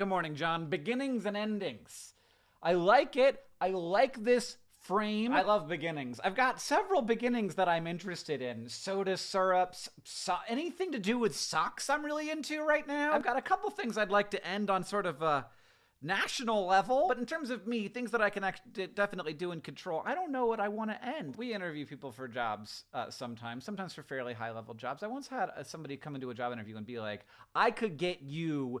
Good morning, John. Beginnings and endings. I like it. I like this frame. I love beginnings. I've got several beginnings that I'm interested in. Soda syrups, so anything to do with socks I'm really into right now. I've got a couple things I'd like to end on sort of a national level. But in terms of me, things that I can definitely do and control, I don't know what I want to end. We interview people for jobs uh, sometimes, sometimes for fairly high level jobs. I once had uh, somebody come into a job interview and be like, I could get you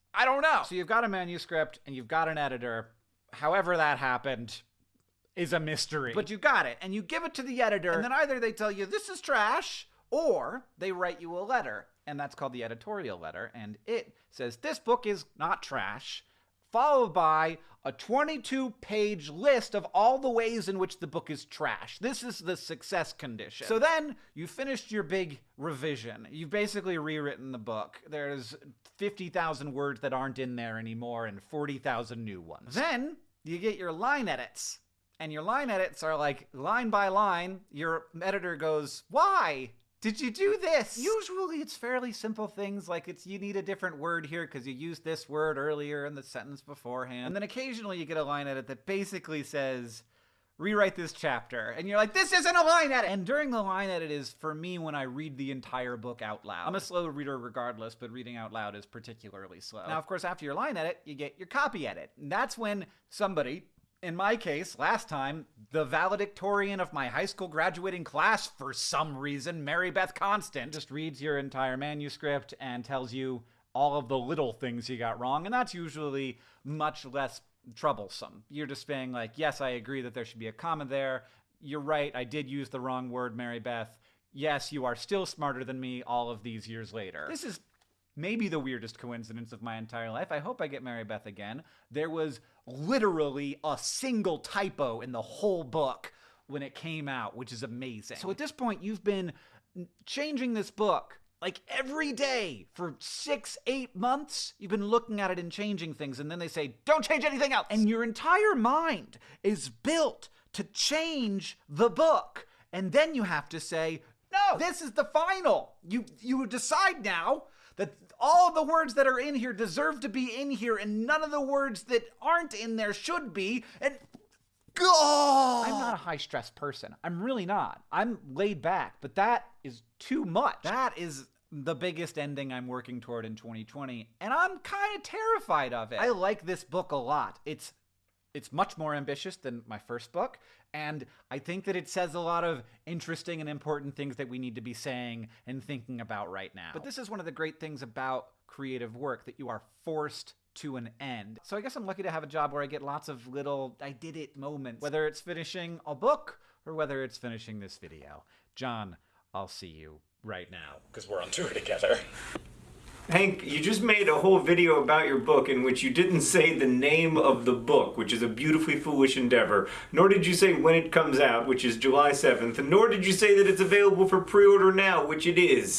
I don't know. So you've got a manuscript and you've got an editor. However that happened is a mystery. But you got it and you give it to the editor and then either they tell you this is trash or they write you a letter and that's called the editorial letter and it says this book is not trash followed by a 22 page list of all the ways in which the book is trash. This is the success condition. So then you finished your big revision. You've basically rewritten the book. There's 50,000 words that aren't in there anymore and 40,000 new ones. Then you get your line edits. And your line edits are like line by line. Your editor goes, Why? Did you do this? Usually it's fairly simple things like it's you need a different word here because you used this word earlier in the sentence beforehand. And then occasionally you get a line edit that basically says, rewrite this chapter. And you're like, this isn't a line edit! And during the line edit is for me when I read the entire book out loud. I'm a slow reader regardless, but reading out loud is particularly slow. Now, of course, after your line edit, you get your copy edit. And that's when somebody, in my case, last time, the valedictorian of my high school graduating class, for some reason, Mary Beth Constant, just reads your entire manuscript and tells you all of the little things you got wrong. And that's usually much less troublesome. You're just saying, like, yes, I agree that there should be a comma there. You're right, I did use the wrong word, Mary Beth. Yes, you are still smarter than me all of these years later. This is maybe the weirdest coincidence of my entire life. I hope I get Mary Beth again. There was literally a single typo in the whole book when it came out, which is amazing. So at this point, you've been changing this book like every day for six, eight months, you've been looking at it and changing things, and then they say, don't change anything else. And your entire mind is built to change the book. And then you have to say, no, this is the final. You you decide now that all of the words that are in here deserve to be in here, and none of the words that aren't in there should be. And God! I'm not a high stress person. I'm really not. I'm laid back, but that is too much. That is the biggest ending I'm working toward in 2020, and I'm kind of terrified of it. I like this book a lot. It's it's much more ambitious than my first book, and I think that it says a lot of interesting and important things that we need to be saying and thinking about right now. But this is one of the great things about creative work that you are forced to an end. So I guess I'm lucky to have a job where I get lots of little I did it moments, whether it's finishing a book or whether it's finishing this video. John, I'll see you right now because we're on tour together. Hank, you just made a whole video about your book in which you didn't say the name of the book, which is a beautifully foolish endeavor, nor did you say when it comes out, which is July 7th, nor did you say that it's available for pre-order now, which it is.